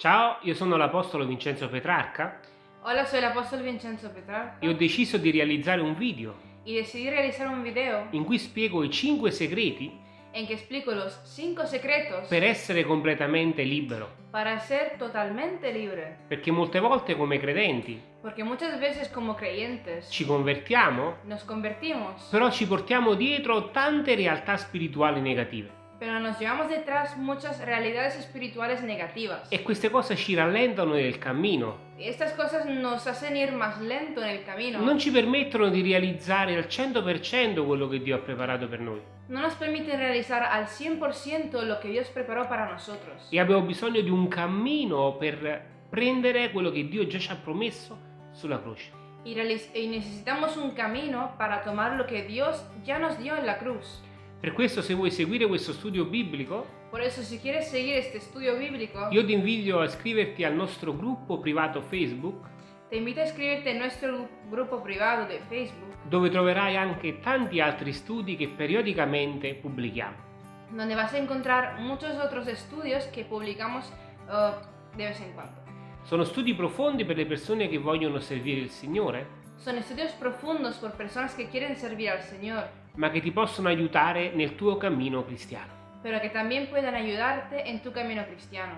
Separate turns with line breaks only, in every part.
Ciao, io sono l'Apostolo Vincenzo Petrarca
Hola, soy el apóstol Vincenzo Petrarca
e ho deciso di realizzare un video
y decidí realizar un video
in cui spiego i 5 segreti
en que explico los 5 secretos
per essere completamente libero.
para ser totalmente libre.
Perché molte volte come credenti
Porque muchas veces como creyentes
ci convertiamo,
nos convertimos,
però ci portiamo dietro tante realtà spirituali negative
pero nos llevamos detrás muchas realidades espirituales negativas.
e queste cose ci rallentano nel cammino,
estas cosas nos hacen ir más lento en el camino.
non ci permettono di realizzare al 100% quello che Dio ha preparato per noi
No nos permiten realizar al 100% lo que Dios preparó para nosotros.
e abbiamo bisogno di un cammino per prendere quello che Dio già ci ha promesso sulla croce.
Y necesitamos un camino para tomar lo que Dios ya nos dio en la cruz.
Per questo se vuoi seguire questo studio biblico,
Por eso, si quieres seguir este estudio bíblico,
io ti invito a iscriverti al nostro gruppo privato Facebook,
te invito a inscribirte en nuestro gru- grupo privado de Facebook,
dove troverai anche tanti altri studi che periodicamente pubblichiamo.
donde vas a encontrar muchos otros estudios que publicamos eh, de vez en cuando.
Sono studi profondi per le persone che vogliono servire il Signore,
Son estudios profundos por personas que quieren servir al Señor,
ma che ti possono aiutare nel tuo cammino cristiano.
pero que también puedan ayudarte en tu camino cristiano.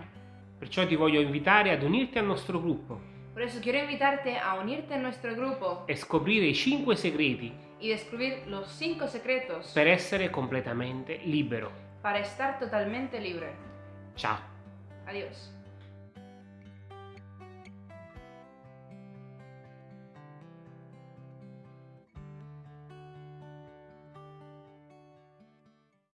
Perciò ti voglio invitare ad unirti al nostro gruppo
Por eso quiero invitarte a unirte a nuestro grupo
e scoprire i 5 segreti
y descubrir los cinco secretos
per essere completamente libero.
para estar totalmente libre.
Ciao!
Adiós.